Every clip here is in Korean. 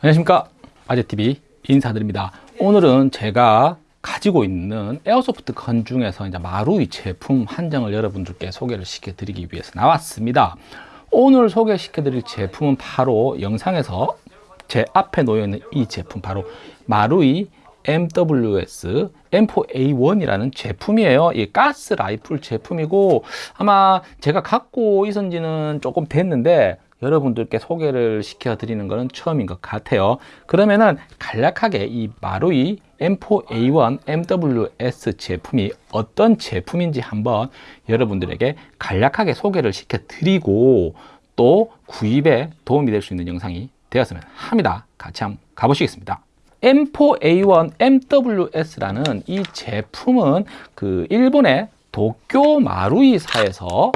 안녕하십니까. 아재TV 인사드립니다. 오늘은 제가 가지고 있는 에어소프트 건 중에서 이제 마루이 제품 한정을 여러분들께 소개를 시켜드리기 위해서 나왔습니다. 오늘 소개시켜드릴 제품은 바로 영상에서 제 앞에 놓여있는 이 제품 바로 마루이 MWS M4A1이라는 제품이에요. 이 가스 라이플 제품이고 아마 제가 갖고 있은지는 조금 됐는데 여러분들께 소개를 시켜 드리는 것은 처음인 것 같아요. 그러면은 간략하게 이 마루이 M4A1 MWS 제품이 어떤 제품인지 한번 여러분들에게 간략하게 소개를 시켜 드리고 또 구입에 도움이 될 수 있는 영상이 되었으면 합니다. 같이 한번 가보시겠습니다. M4A1 MWS라는 이 제품은 그 일본의 도쿄 마루이사에서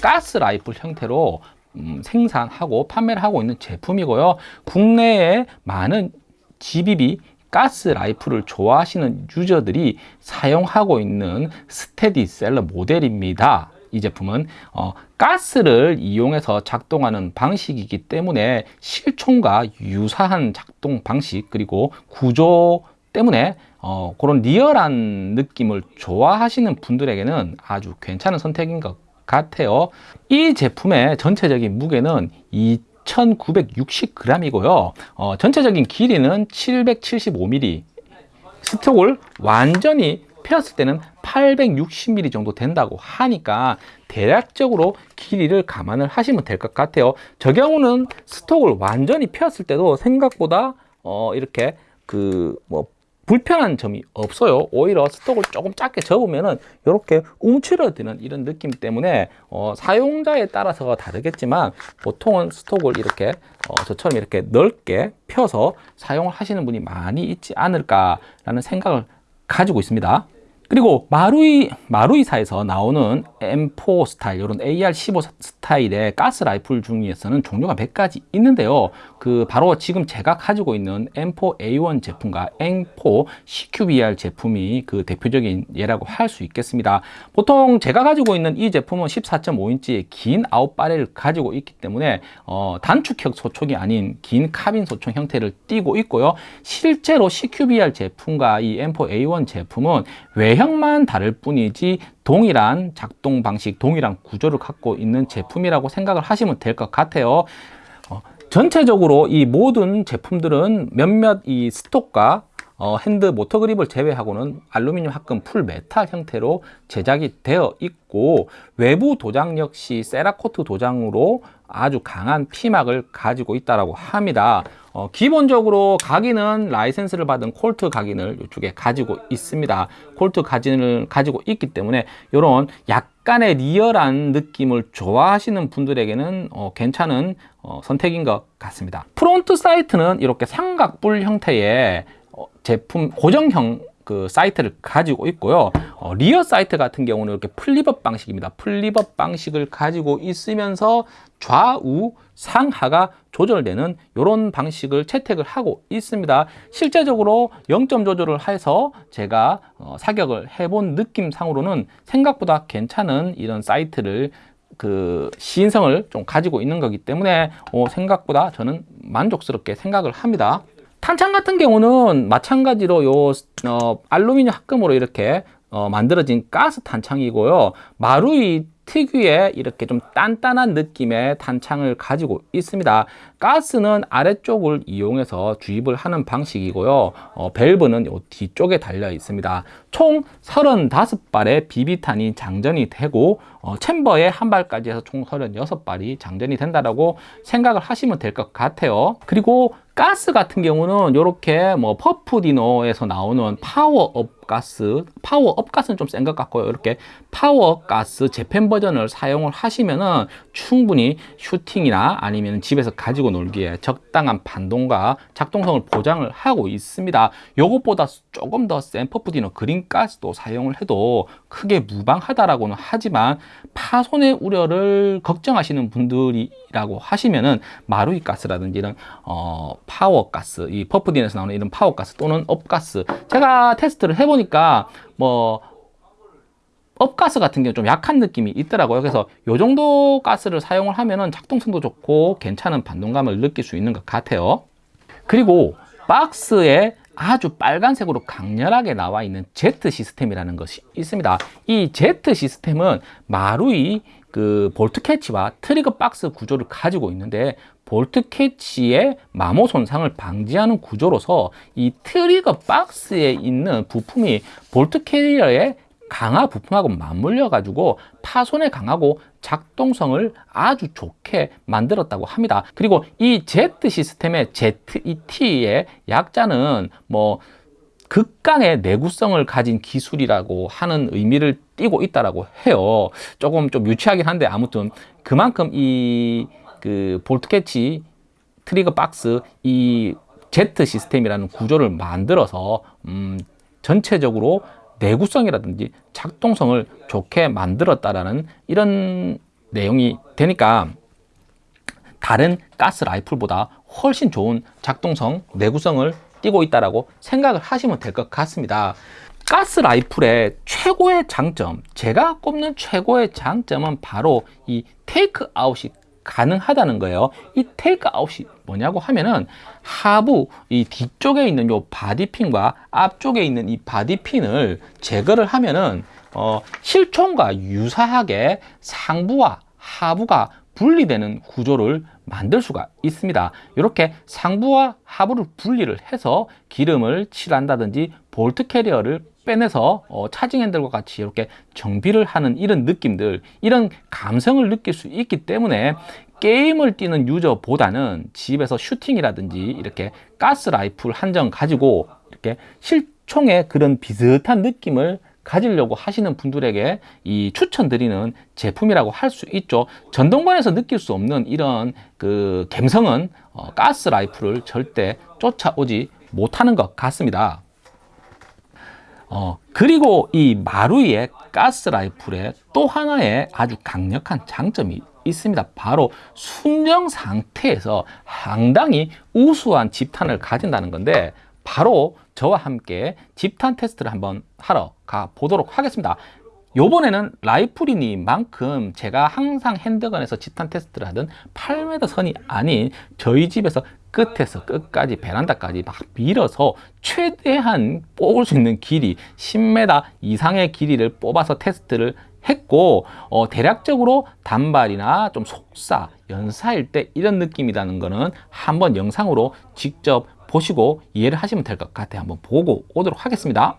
가스 라이플 형태로 음, 생산하고 판매를 하고 있는 제품이고요. 국내에 많은 GBB 가스 라이플을 좋아하시는 유저들이 사용하고 있는 스테디셀러 모델입니다. 이 제품은 어, 가스를 이용해서 작동하는 방식이기 때문에 실총과 유사한 작동 방식 그리고 구조 때문에 어, 그런 리얼한 느낌을 좋아하시는 분들에게는 아주 괜찮은 선택인 것 같아요. 이 제품의 전체적인 무게는 2960g이고요. 어, 전체적인 길이는 775mm 스톡을 완전히 펴었을 때는 860mm 정도 된다고 하니까 대략적으로 길이를 감안을 하시면 될 것 같아요. 저 경우는 스톡을 완전히 펴었을 때도 생각보다 어 이렇게 그 뭐 불편한 점이 없어요. 오히려 스톡을 조금 작게 접으면은 이렇게 움츠러드는 이런 느낌 때문에 어, 사용자에 따라서 다르겠지만 보통은 스톡을 이렇게 어, 저처럼 이렇게 넓게 펴서 사용을 하시는 분이 많이 있지 않을까 라는 생각을 가지고 있습니다 그리고 마루이, 마루이사에서 나오는 M4 스타일, 이런 AR15 스타일의 가스 라이플 중에서는 종류가 몇 가지 있는데요. 그 바로 지금 제가 가지고 있는 M4A1 제품과 M4 CQBR 제품이 그 대표적인 예라고 할 수 있겠습니다. 보통 제가 가지고 있는 이 제품은 14.5인치의 긴 아웃바렐을 가지고 있기 때문에 어, 단축형 소총이 아닌 긴 카빈 소총 형태를 띠고 있고요. 실제로 CQBR 제품과 이 M4A1 제품은 외 외형만 다를 뿐이지 동일한 작동 방식, 동일한 구조를 갖고 있는 제품이라고 생각을 하시면 될 것 같아요. 어, 전체적으로 이 모든 제품들은 몇몇 이 스톡과 어, 핸드 모터 그립을 제외하고는 알루미늄 합금 full metal 형태로 제작이 되어 있고 외부 도장 역시 Cerakote 도장으로 아주 강한 피막을 가지고 있다고 합니다. 어, 기본적으로 각인은 라이센스를 받은 콜트 각인을 이쪽에 가지고 있습니다. 콜트 각인을 가지고 있기 때문에 이런 약간의 리얼한 느낌을 좋아하시는 분들에게는 어, 괜찮은 어, 선택인 것 같습니다. front sight는 이렇게 삼각뿔 형태의 어, 제품 고정형 그 sight를 가지고 있고요 어, rear sight 같은 경우는 이렇게 flip-up 방식입니다 flip-up 방식을 가지고 있으면서 좌우 상하가 조절되는 이런 방식을 채택을 하고 있습니다. 실제적으로 0점 조절을 해서 제가 어, 사격을 해본 느낌상으로는 생각보다 괜찮은 이런 sight를 그 시인성을 좀 가지고 있는 거기 때문에 어, 생각보다 저는 만족스럽게 생각을 합니다. 탄창 같은 경우는 마찬가지로 요 어, 알루미늄 합금으로 이렇게 어, 만들어진 가스 탄창이고요. 마루이 특유의 이렇게 좀 단단한 느낌의 탄창을 가지고 있습니다. 가스는 아래쪽을 이용해서 주입을 하는 방식이고요. 어, 밸브는 요 뒤쪽에 달려 있습니다. 총 35발의 비비탄이 장전이 되고 어, 챔버에 한 발까지 해서 총 36발이 장전이 된다고 생각을 하시면 될 것 같아요. 그리고 가스 같은 경우는 이렇게 뭐 퍼프디노에서 나오는 파워업 가스 파워업 가스는 좀 센 것 같고요. 이렇게 파워 가스 Japan 버전을 사용을 하시면은 충분히 슈팅이나 아니면 집에서 가지고 놀기에 적당한 반동과 작동성을 보장을 하고 있습니다. 이것보다 조금 더 센 퍼프디노 green 가스도 사용을 해도 크게 무방하다라고는 하지만 파손의 우려를 걱정하시는 분들이라고 하시면은 마루이 가스라든지 이런 어, 파워 가스, 이 퍼프디노에서 나오는 이런 파워 가스 또는 up가스 제가 테스트를 해 보니까 뭐 up가스 같은 경우 좀 약한 느낌이 있더라고요. 그래서 요 정도 가스를 사용을 하면은 작동성도 좋고 괜찮은 반동감을 느낄 수 있는 것 같아요. 그리고 박스에 아주 빨간색으로 강렬하게 나와 있는 Z 시스템이라는 것이 있습니다. 이 Z 시스템은 마루이 그 bolt catch와 trigger box 구조를 가지고 있는데 bolt catch의 마모 손상을 방지하는 구조로서 이 trigger box에 있는 부품이 bolt carrier의 강화 부품하고 맞물려 가지고 파손에 강하고 작동성을 아주 좋게 만들었다고 합니다. 그리고 이 Z 시스템의 ZET의 약자는 뭐 극강의 내구성을 가진 기술이라고 하는 의미를 띠고 있다라고 해요. 조금 좀 유치하긴 한데 아무튼 그만큼 이 그 bolt catch trigger box 이 Z 시스템이라는 구조를 만들어서 음 전체적으로 내구성이라든지 작동성을 좋게 만들었다라는 이런 내용이 되니까 다른 가스 라이플보다 훨씬 좋은 작동성, 내구성을 띠고 있다라고 생각을 하시면 될 것 같습니다. 가스 라이플의 최고의 장점, 제가 꼽는 최고의 장점은 바로 이 take out이 가능하다는 거예요. 이 take out이 뭐냐고 하면은 하부 이 뒤쪽에 있는 요 body pin과 앞쪽에 있는 이 body pin을 제거를 하면은 어, 실총과 유사하게 상부와 하부가 분리되는 구조를 만들 수가 있습니다. 이렇게 상부와 하부를 분리를 해서 기름을 칠한다든지 bolt carrier를 빼내서 어, charging handle과 같이 이렇게 정비를 하는 이런 느낌들 이런 감성을 느낄 수 있기 때문에 게임을 뛰는 유저보다는 집에서 슈팅이라든지 이렇게 가스 라이플 한정 가지고 이렇게 실총의 그런 비슷한 느낌을 가지려고 하시는 분들에게 이 추천드리는 제품이라고 할 수 있죠. 전동반에서 느낄 수 없는 이런 그 감성은 어, 가스 라이플을 절대 쫓아오지 못하는 것 같습니다. 어, 그리고 이 마루이의 가스 라이플의 또 하나의 아주 강력한 장점이 있습니다. 바로 순정 상태에서 상당히 우수한 집탄을 가진다는 건데 바로 저와 함께 집탄 테스트를 한번 하러 가 보도록 하겠습니다. 요번에는 라이플이니만큼 제가 항상 핸드건에서 집탄 테스트를 하던 8m 선이 아닌 저희 집에서 끝에서 끝까지 베란다까지 막 밀어서 최대한 뽑을 수 있는 길이 10m 이상의 길이를 뽑아서 테스트를 했고 어, 대략적으로 단발이나 좀 속사, 연사일 때 이런 느낌이라는 거는 한번 영상으로 직접 보시고 이해를 하시면 될 것 같아요. 한번 보고 오도록 하겠습니다.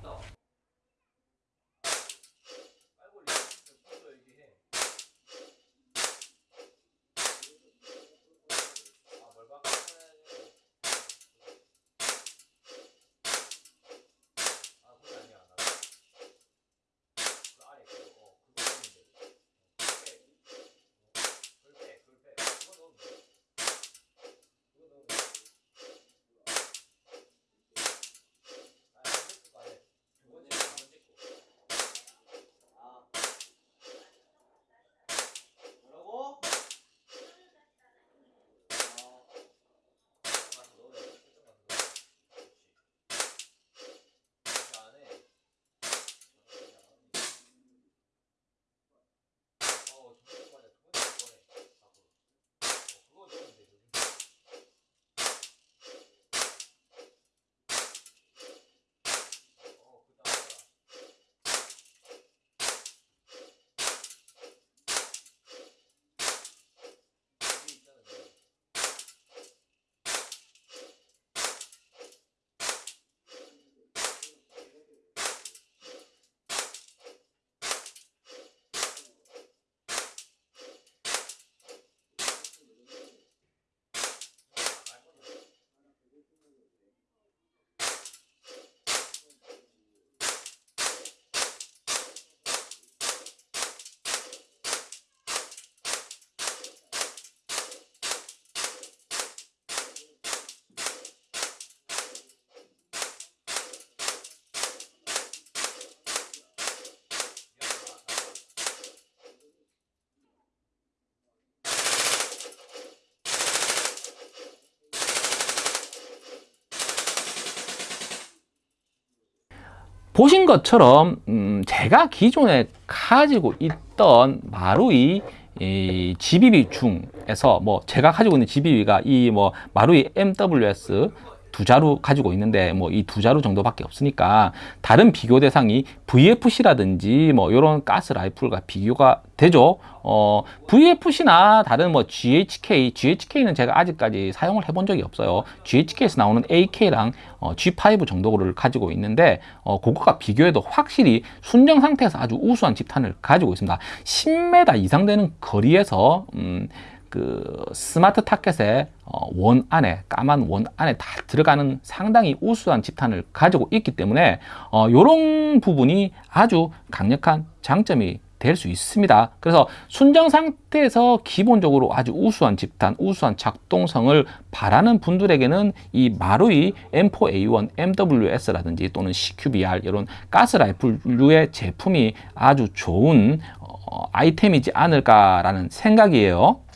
보신 것처럼 음, 제가 기존에 가지고 있던 마루이 이 GBB 중에서 뭐 제가 가지고 있는 GBB가 이 뭐 마루이 MWS 두 자루 가지고 있는데 뭐 이 두 자루 정도밖에 없으니까 다른 비교 대상이 VFC라든지 뭐 이런 가스 라이플과 비교가 되죠. 어, VFC나 다른 뭐 GHK, GHK는 제가 아직까지 사용을 해본 적이 없어요. GHK에서 나오는 AK랑 어, G5 정도를 가지고 있는데 어, 그거가 비교해도 확실히 순정 상태에서 아주 우수한 집탄을 가지고 있습니다. 10m 이상 되는 거리에서 음, 그 스마트 타켓의 어, 원 안에 까만 원 안에 다 들어가는 상당히 우수한 집탄을 가지고 있기 때문에 어, 이런 부분이 아주 강력한 장점이 될 수 있습니다. 그래서 순정 상태에서 기본적으로 아주 우수한 집탄, 우수한 작동성을 바라는 분들에게는 이 마루이 M4A1 MWS라든지 또는 CQBR 이런 가스 라이플류의 제품이 아주 좋은 어, 아이템이지 않을까라는 생각이에요.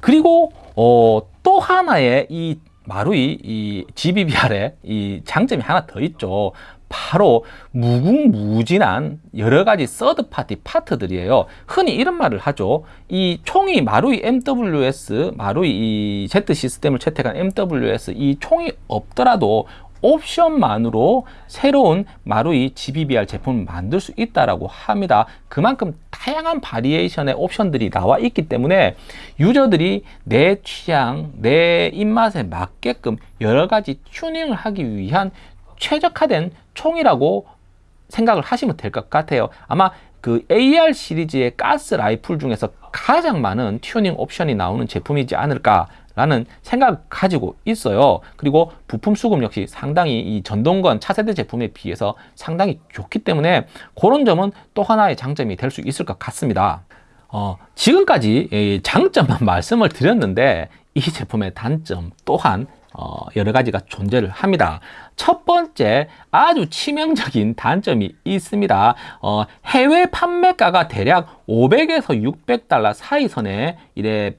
그리고 어, 또 하나의 이 마루이 이 GBBR의 이 장점이 하나 더 있죠. 바로 무궁무진한 여러 가지 third party part들이에요. 흔히 이런 말을 하죠. 이 총이 마루이 MWS, 마루이 이 Z 시스템을 채택한 MWS 이 총이 없더라도 옵션만으로 새로운 마루이 GBBR 제품을 만들 수 있다라고 합니다. 그만큼 다양한 바리에이션의 옵션들이 나와 있기 때문에 유저들이 내 취향, 내 입맛에 맞게끔 여러 가지 튜닝을 하기 위한 최적화된 총이라고 생각을 하시면 될 것 같아요. 아마 그 AR 시리즈의 가스 라이플 중에서 가장 많은 튜닝 옵션이 나오는 제품이지 않을까 라는 생각을 가지고 있어요. 그리고 부품 수급 역시 상당히 이 전동건 차세대 제품에 비해서 상당히 좋기 때문에 그런 점은 또 하나의 장점이 될 수 있을 것 같습니다. 어, 지금까지 장점만 말씀을 드렸는데 이 제품의 단점 또한 어, 여러 가지가 존재를 합니다. 첫 번째 아주 치명적인 단점이 있습니다. 어, 해외 판매가가 대략 500에서 600달러 사이 선에 이래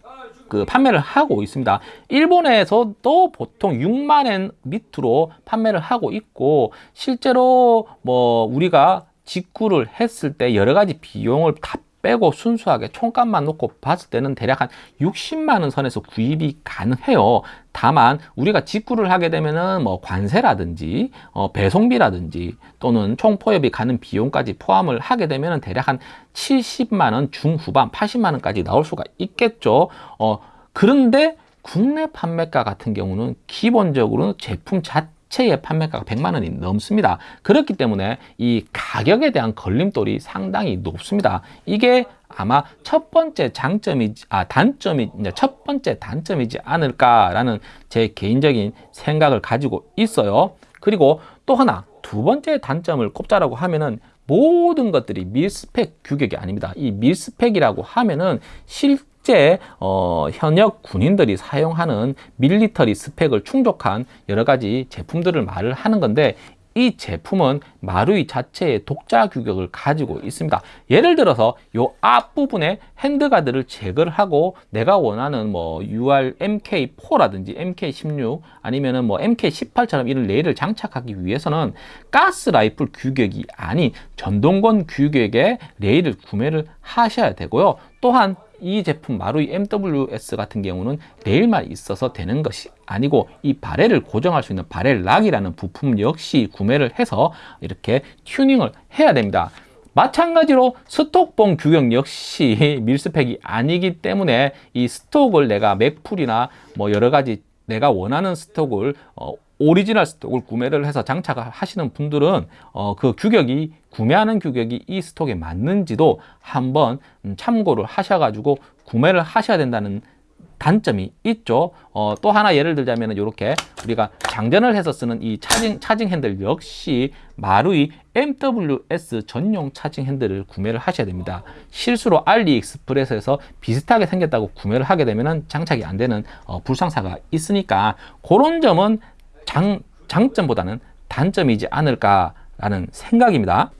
그 판매를 하고 있습니다. 일본에서도 보통 6만엔 밑으로 판매를 하고 있고 실제로 뭐 우리가 직구를 했을 때 여러 가지 비용을 다 빼고 순수하게 총값만 놓고 봤을 때는 대략 한 60만 원 선에서 구입이 가능해요. 다만 우리가 직구를 하게 되면은 뭐 관세라든지 어 배송비라든지 또는 총포협이 가는 비용까지 포함을 하게 되면은 대략 한 70만 원 중후반 80만 원까지 나올 수가 있겠죠. 어 그런데 국내 판매가 같은 경우는 기본적으로 제품 자체 자체의 판매가가 100만 원이 넘습니다. 그렇기 때문에 이 가격에 대한 걸림돌이 상당히 높습니다. 이게 아마 첫 번째 장점이 아 단점이 첫 번째 단점이지 않을까라는 제 개인적인 생각을 가지고 있어요. 그리고 또 하나 두 번째 단점을 꼽자라고 하면은 모든 것들이 밀스펙 규격이 아닙니다. 이 밀스펙이라고 하면은 실 실제 어, 현역 군인들이 사용하는 밀리터리 스펙을 충족한 여러 가지 제품들을 말을 하는 건데 이 제품은 마루이 자체의 독자 규격을 가지고 있습니다. 예를 들어서 이 앞부분에 핸드가드를 제거를 하고 내가 원하는 뭐 UR MK4라든지 MK16 아니면은 뭐 MK18처럼 이런 레일을 장착하기 위해서는 가스 라이플 규격이 아닌 전동건 규격의 레일을 구매를 하셔야 되고요. 또한 이 제품 마루이 MWS 같은 경우는 레일만 있어서 되는 것이 아니고 이 barrel을 고정할 수 있는 barrel lock이라는 부품 역시 구매를 해서 이렇게 튜닝을 해야 됩니다. 마찬가지로 stock봉 규격 역시 mil-spec이 아니기 때문에 이 stock을 내가 Magpul이나 뭐 여러 가지 내가 원하는 stock을 어, 오리지널 stock을 구매를 해서 장착을 하시는 분들은 어, 그 규격이 구매하는 규격이 이 stock에 맞는지도 한번 음, 참고를 하셔가지고 구매를 하셔야 된다는 단점이 있죠. 어, 또 하나 예를 들자면 이렇게 우리가 장전을 해서 쓰는 이 charging, charging handle 역시 마루이 MWS 전용 charging handle을 구매를 하셔야 됩니다. 실수로 알리익스프레스에서 비슷하게 생겼다고 구매를 하게 되면 장착이 안 되는 어, 불상사가 있으니까 그런 점은 장, 장점보다는 단점이지 않을까라는 생각입니다.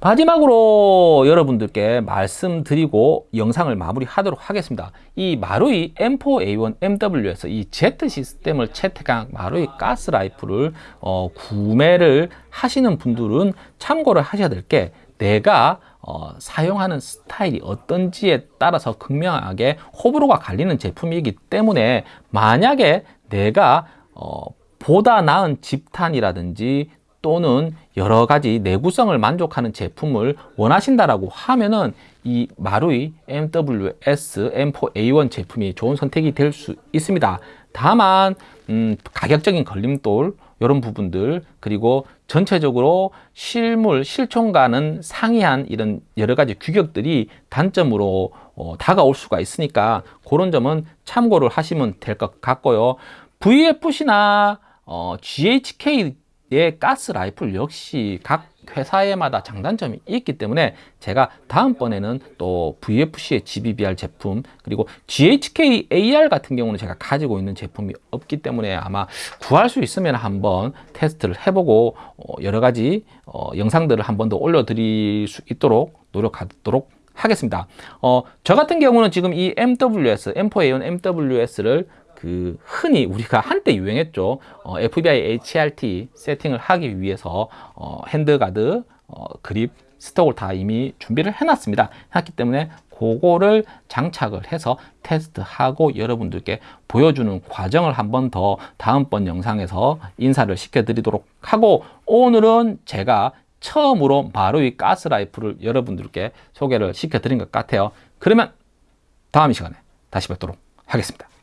마지막으로 여러분들께 말씀드리고 영상을 마무리하도록 하겠습니다. 이 마루이 M4A1 MW에서 이 Z 시스템을 채택한 마루이 가스 라이플을 어, 구매를 하시는 분들은 참고를 하셔야 될 게 내가 어, 사용하는 스타일이 어떤지에 따라서 극명하게 호불호가 갈리는 제품이기 때문에 만약에 내가 어, 보다 나은 집탄이라든지 또는 여러 가지 내구성을 만족하는 제품을 원하신다라고 하면은 이 마루이 MWS M4A1 제품이 좋은 선택이 될 수 있습니다. 다만 음, 가격적인 걸림돌 이런 부분들 그리고 전체적으로 실물 실총과는 상이한 이런 여러 가지 규격들이 단점으로 어, 다가올 수가 있으니까 그런 점은 참고를 하시면 될 것 같고요. VFC나 어, GHK의 가스 라이플 역시 각 회사에마다 장단점이 있기 때문에 제가 다음번에는 또 VFC의 GBBR 제품 그리고 GHK AR 같은 경우는 제가 가지고 있는 제품이 없기 때문에 아마 구할 수 있으면 한번 테스트를 해보고 어, 여러 가지 어, 영상들을 한 번 더 올려드릴 수 있도록 노력하도록 하겠습니다. 어, 저 같은 경우는 지금 이 MWS, M4A1 MWS를 그 흔히 우리가 한때 유행했죠. 어, FBI HRT 세팅을 하기 위해서 어, handguard, 어, 그립, stock을 다 이미 준비를 해놨습니다. 했기 때문에 그거를 장착을 해서 테스트하고 여러분들께 보여주는 과정을 한 번 더 다음번 영상에서 인사를 시켜드리도록 하고 오늘은 제가 처음으로 마루이 가스라이플을 여러분들께 소개를 시켜드린 것 같아요. 그러면 다음 시간에 다시 뵙도록 하겠습니다.